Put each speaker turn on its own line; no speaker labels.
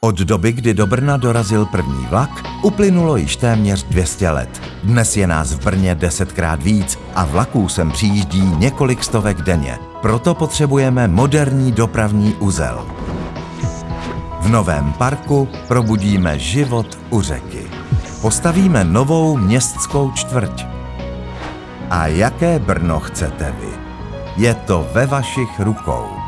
Od doby, kdy do Brna dorazil první vlak, uplynulo již téměř 200 let. Dnes je nás v Brně desetkrát víc a vlaků sem přijíždí několik stovek denně. Proto potřebujeme moderní dopravní uzel. V novém parku probudíme život u řeky. Postavíme novou městskou čtvrť. A jaké Brno chcete vy? Je to ve vašich rukou.